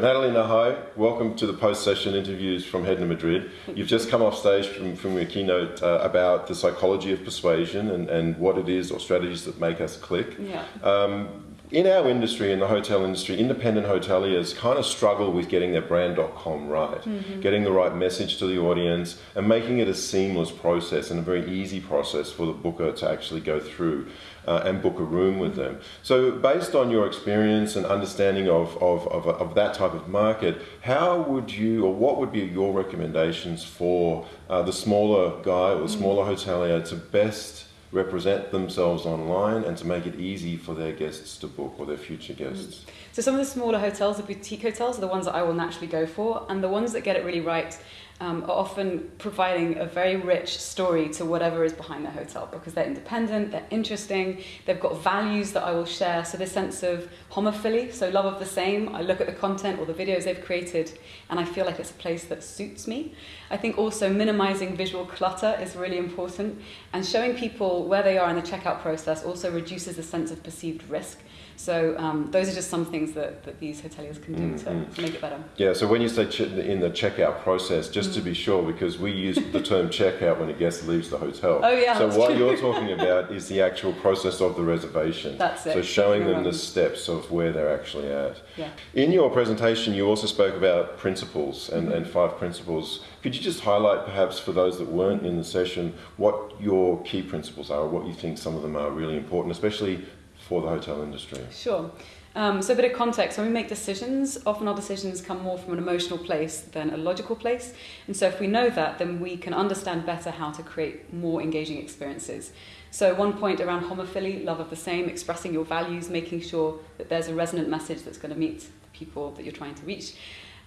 Natalina, hi. Welcome to the post-session interviews from Head to Madrid. You've just come off stage from, from your keynote uh, about the psychology of persuasion and, and what it is or strategies that make us click. Yeah. Um, in our industry, in the hotel industry, independent hoteliers kind of struggle with getting their brand.com right, Mm-hmm. getting the right message to the audience, and making it a seamless process and a very easy process for the booker to actually go through uh, and book a room with them. So, based on your experience and understanding of, of, of, of that type of market, how would you, or what would be your recommendations for uh, the smaller guy or the smaller hotelier to best represent themselves online and to make it easy for their guests to book or their future mm. guests. So some of the smaller hotels, the boutique hotels, are the ones that I will naturally go for, and the ones that get it really right um, are often providing a very rich story to whatever is behind their hotel because they're independent, they're interesting, they've got values that I will share. So this sense of homophily, so love of the same. I look at the content or the videos they've created, and I feel like it's a place that suits me. I think also minimizing visual clutter is really important, and showing people where they are in the checkout process also reduces the sense of perceived risk. So um, those are just some things that, that these hoteliers can do mm, to, mm. to make it better. Yeah, so when you say ch- in the checkout process, just to mm. be sure, because we use the term checkout when a guest leaves the hotel. Oh, yeah, So what true. you're talking about is the actual process of the reservation. That's it. So showing them the steps of where they're actually at. Yeah. In your presentation, you also spoke about principles and, mm-hmm. and five principles. Could you just highlight, perhaps, for those that weren't in the session, what your key principles are, or what you think some of them are really important, especially for the hotel industry? Sure. Um, so a bit of context, when we make decisions, often our decisions come more from an emotional place than a logical place. And so if we know that, then we can understand better how to create more engaging experiences. So one point around homophily, love of the same, expressing your values, making sure that there's a resonant message that's going to meet the people that you're trying to reach.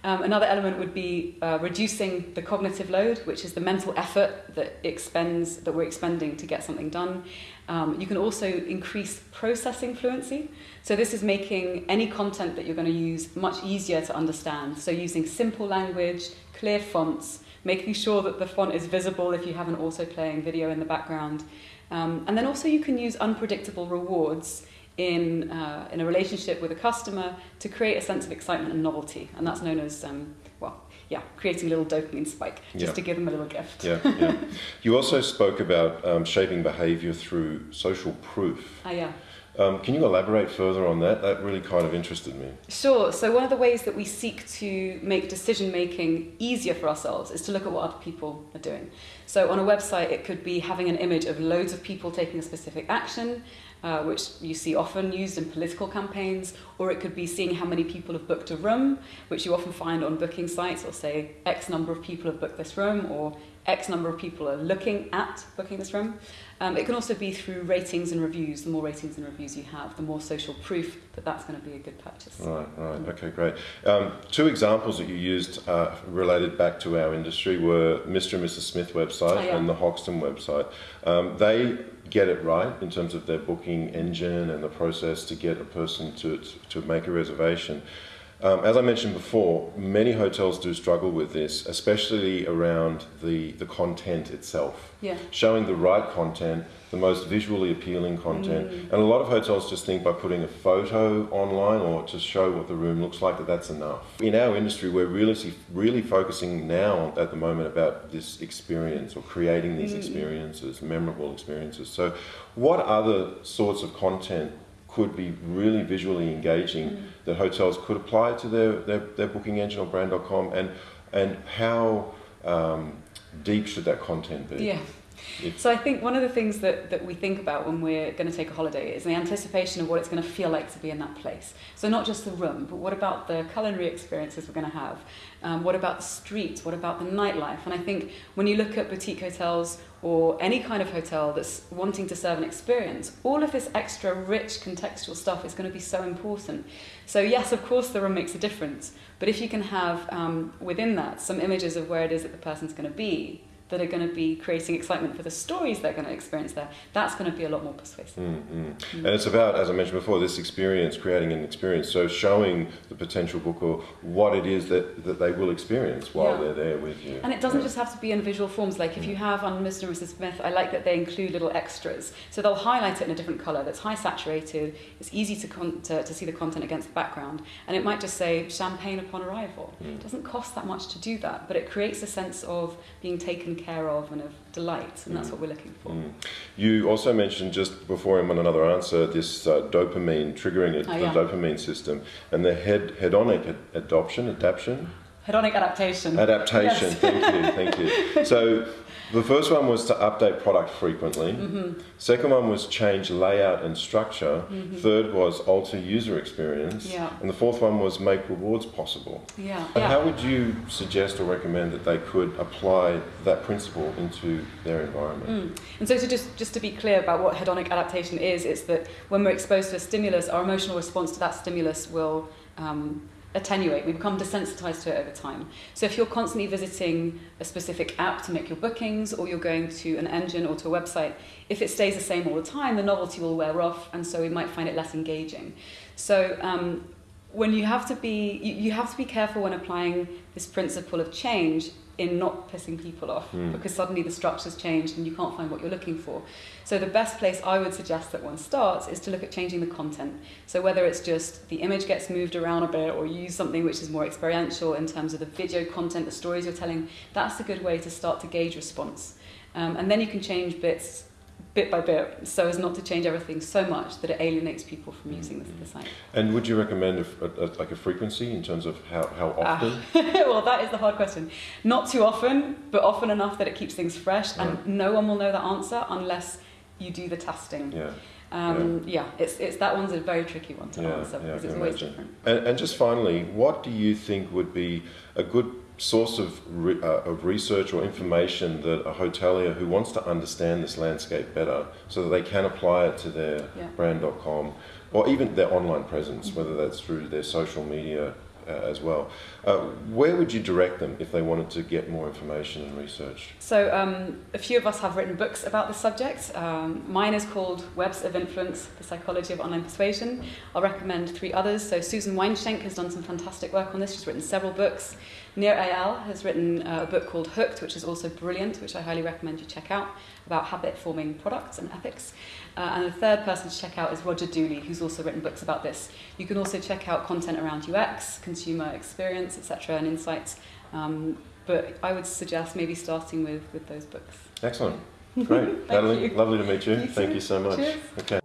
Um, another element would be uh, reducing the cognitive load, which is the mental effort that expends that we're expending to get something done. Um, you can also increase processing fluency. So this is making any content that you're going to use much easier to understand. So using simple language, clear fonts, making sure that the font is visible if you have an auto playing video in the background. Um, and then also you can use unpredictable rewards in, uh, in a relationship with a customer to create a sense of excitement and novelty. And that's known as, um, well, yeah, creating a little dopamine spike just Yeah. to give them a little gift. Yeah, yeah. You also spoke about um, shaping behaviour through social proof. Ah, yeah. Um, can you elaborate further on that? That really kind of interested me. Sure. So one of the ways that we seek to make decision making easier for ourselves is to look at what other people are doing. So on a website, it could be having an image of loads of people taking a specific action, uh, which you see often used in political campaigns, or it could be seeing how many people have booked a room, which you often find on booking sites, or say X number of people have booked this room, or X number of people are looking at booking this room. Um, it can also be through ratings and reviews. The more ratings and reviews you have, the more social proof that that's going to be a good purchase. Right, right. Okay, great. Um, two examples that you used uh, related back to our industry were Mr. and Mrs. Smith website Oh, yeah. and the Hoxton website. Um, they get it right in terms of their booking engine and the process to get a person to, to make a reservation. Um, as I mentioned before, many hotels do struggle with this, especially around the, the content itself. Yeah. Showing the right content, the most visually appealing content. And a lot of hotels just think by putting a photo online or to show what the room looks like that that's enough. In our industry, we're really, really focusing now at the moment about this experience or creating these experiences, memorable experiences. So, what other sorts of content could be really visually engaging that hotels could apply to their, their, their booking engine or brand.com and, and how um, deep should that content be? Yeah. So I think one of the things that, that we think about when we're going to take a holiday is the anticipation of what it's going to feel like to be in that place. So not just the room, but what about the culinary experiences we're going to have? Um, what about the streets? What about the nightlife? And I think when you look at boutique hotels or any kind of hotel that's wanting to serve an experience, all of this extra rich contextual stuff is going to be so important. So yes, of course, the room makes a difference, but if you can have um, within that some images of where it is that the person's going to be, that are going to be creating excitement for the stories they're going to experience there, that's going to be a lot more persuasive. Mm, mm. Mm. And it's about, as I mentioned before, this experience, creating an experience. So showing the potential booker what it is that, that they will experience while yeah. they're there with you. And it doesn't yeah. just have to be in visual forms. Like if you mm. have on Mr. and Mrs. Smith, I like that they include little extras. So they'll highlight it in a different colour that's high saturated, it's easy to, con- to, to see the content against the background. And it might just say champagne upon arrival. Mm. It doesn't cost that much to do that, but it creates a sense of being taken care of and of delight, and that's mm. what we're looking for. Mm. You also mentioned just before him on another answer this uh, dopamine triggering it, oh, the yeah. dopamine system, and the head hedonic ad- adoption, adaptation. Hedonic adaptation. Adaptation. Yes. Thank you. Thank you. So the first one was to update product frequently. Mm-hmm. Second one was change layout and structure. Mm-hmm. Third was alter user experience. Yeah. And the fourth one was make rewards possible. Yeah. yeah. How would you suggest or recommend that they could apply that principle into their environment? Mm. And so to just, just to be clear about what hedonic adaptation is, it's that when we're exposed to a stimulus, our emotional response to that stimulus will um, attenuate. We become desensitized to it over time. So if you're constantly visiting a specific app to make your bookings, or you're going to an engine or to a website, if it stays the same all the time, the novelty will wear off, and so we might find it less engaging. So um, when you have to be, you, you have to be careful when applying this principle of change in not pissing people off mm. because suddenly the structure's changed and you can't find what you're looking for. So the best place I would suggest that one starts is to look at changing the content. So whether it's just the image gets moved around a bit or use something which is more experiential in terms of the video content, the stories you're telling, that's a good way to start to gauge response. Um, and then you can change bits bit by bit so as not to change everything so much that it alienates people from using the, the site. And would you recommend a, a, like a frequency in terms of how, how ah. often? Uh, well, that is the hard question. Not too often, but often enough that it keeps things fresh, right. and no one will know the answer unless you do the testing. Yeah. Um, yeah. yeah. it's, it's that one's a very tricky one to yeah, answer because it's always different. And, and just finally, what do you think would be a good source of, re, uh, of research or information that a hotelier who wants to understand this landscape better so that they can apply it to their yeah. brand.com or even their online presence, whether that's through their social media uh, as well. Uh, where would you direct them if they wanted to get more information and research? So, um, a few of us have written books about this subject. Um, mine is called Webs of Influence The Psychology of Online Persuasion. I'll recommend three others. So, Susan Weinschenk has done some fantastic work on this. She's written several books. Nir Eyal has written uh, a book called Hooked, which is also brilliant, which I highly recommend you check out, about habit forming products and ethics. Uh, and the third person to check out is Roger Dooley, who's also written books about this. You can also check out content around UX, consumer experience, etc., and insights. Um, but I would suggest maybe starting with, with those books. Excellent. Great. Natalie, lovely to meet you. you Thank you so much. Cheers. Okay.